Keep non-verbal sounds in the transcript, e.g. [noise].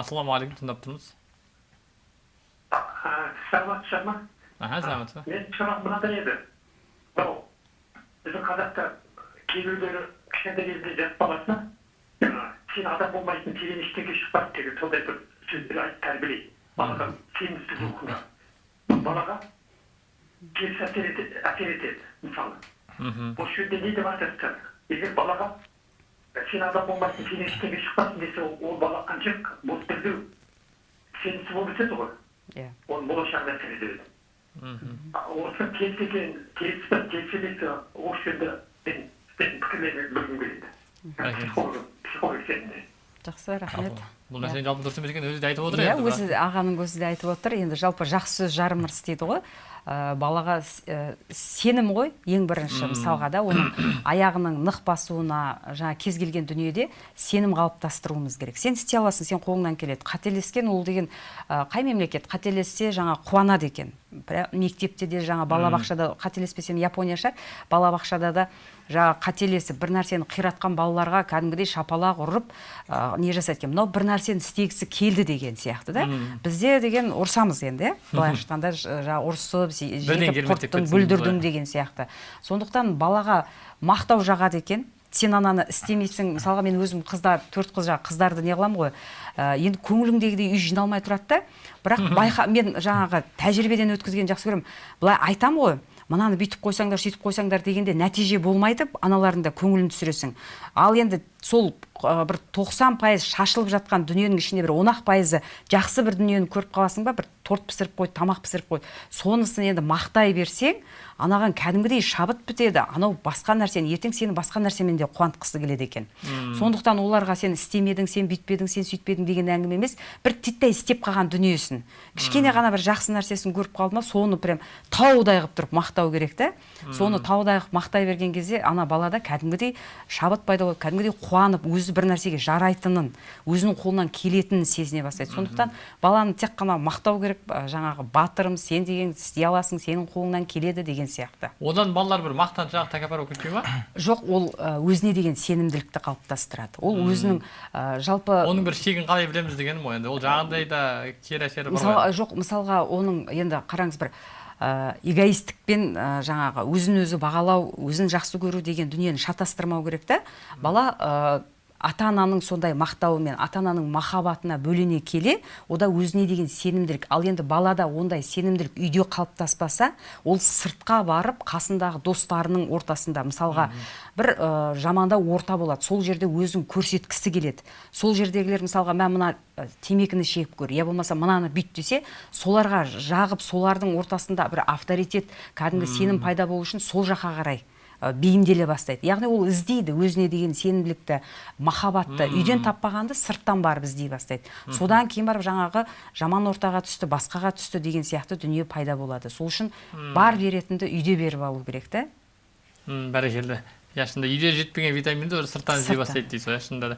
ассалаумағалейкум тыңдап тұрмыз саламатсыздар ма аха ба менің сұрағым мынандай еді мынау біздің қазақта кейбіреулері кішкентай кезінде жас баласына сен адам болмайсың сенен ештеңе шықпайды деген сондай бір сөздер айтып тәрбиелейді балаға сенімсіз рухына балаға теріс әсер етеді мысалы осы жерде не деп айтасыздар егер балаға сен адам болмайсың сенен ештеңе шықпасын десе ол бала қанша бос білдіру сенімсіз болып өседі ғой. Иә. Оның болашағына әсер етеді мхм. Осы келіс екен келіс пе келіс емес пе осы жерде мен сіздің пікірлеріңізді білгім келеді. Психолог психолог ретінде. Жақсы рахмет. Бұл нәрсенің жалпы дұрыс емес екенін өзі де айтып отыр иә өзі ағаның өзі де айтып отыр. Енді жалпы жақсы сөз жарым ырыс дейді ғой. Ә, балаға ә, сенім ғой ең бірінші мысалға да оның [coughs] аяғының нық басуына жаңа кез келген дүниеде сенім қалыптастыруымыз керек. Сен істей аласың сен қолыңнан келеді. Қателескен ол деген ә, қай мемлекет қателессе жаңа қуанады екен. Мектепте де жаңа балабақшада қателеспесем япония шығар. Балабақшада да жаңағы қателесіп бір нәрсені қиратқан балаларға кәдімгідей шапалақ ұрып ә, не жасайды екен. Мынау бір нәрсені істегісі келді деген сияқты да. Бізде деген ұрсамыз енді. Иә былайша айтқанда жаңағы жетіп кермектеп құрттың бүлдірдің деген сияқты. Сондықтан балаға мақтау жағады екен. Сен ананы істемейсің. Мысалға мен өзім қыздар төрт қыз жаңағы қыздарды не қыламын ғой ә, енді көңіліңдегідей үй жиналмай тұрады да. Бірақ байқа мен жаңағы тәжірибеден өткізгенді жақсы көремін. Былай айтамын ғой мынаны бүйтіп қойсаңдар сөйтіп қойсаңдар дегенде нәтиже болмайды аналардың да көңілін түсіресің. Ал енді сол бір 90 пайыз шашылып жатқан дүниенің ішінде бір он ақ пайызы жақсы бір дүниені көріп қаласың ба? бір торт пісіріп қойды тамақ пісіріп қойды сонысын енді мақтай берсең анаған кәдімгідей шабыт бітеді. Анау басқа нәрсені ертең сені басқа нәрсемен де қуантқысы келеді екен. Сондықтан оларға сен істемедің сен бүйтпедің сен сөйтпедің деген әңгіме емес бір титтей істеп қалған дүниесін кішкене ғана бір жақсы нәрсесін көріп қалды ма соны прям таудай қылып тұрып мақтау керек та соны таудай қылып мақтай берген кезде ана балада кәдімгідей шабыт пайда болады кәдімгідей қуанып өзі бір нәрсеге жарайтынын өзінің қолынан келетінін сезіне бастайды. Сондықтан баланы тек қана мақтау керек жаңағы батырым сен деген істей аласың сенің қолыңнан келеді деген сияқты. Одан балалар бір мақтаншақ тәкаппар болып кетпей ма? [coughs] Жоқ ол өзіне деген сенімділікті қалыптастырады. Ол өзінің жалпы оның бір шегін қалай білеміз дегенім ғой енді. Ол жаңағыдай да кері әсері бар мысалға ғой. жоқ мысалға оның енді қараңыз бір ә, эгоисттікпен ә, жаңағы өзін өзі бағалау өзін жақсы көру деген дүниені шатастырмау керек та. Бала ә, ата ананың сондай мақтауымен ата ананың махаббатына бөлене келе ода өзіне деген сенімділік ал енді балада ондай сенімділік үйде қалыптаспаса ол сыртқа барып қасындағы достарының ортасында мысалға бір ә, жамандау орта болады сол жерде өзін көрсеткісі келеді. Сол жердегілер мысалға мә мына темекіні шегіп көр я болмаса мынаны бүйт десе соларға жағып солардың ортасында бір авторитет кәдімгі сенім пайда болу үшін сол жаққа қарай. Бейімделе бастайды. Яғни ол іздейді өзіне деген сенімділікті махаббатты үйден таппағанды сырттан барып іздей бастайды. Содан кейін барып жаңағы жаман ортаға түсті басқаға түсті деген сияқты дүние пайда болады. Сол үшін бар беретінді үйде беріп алу керек та М, бәрекелді. Иә шынында үйде жетпеген витаминді сырттан іздей бастайды дейсіз ғой иә шынында да.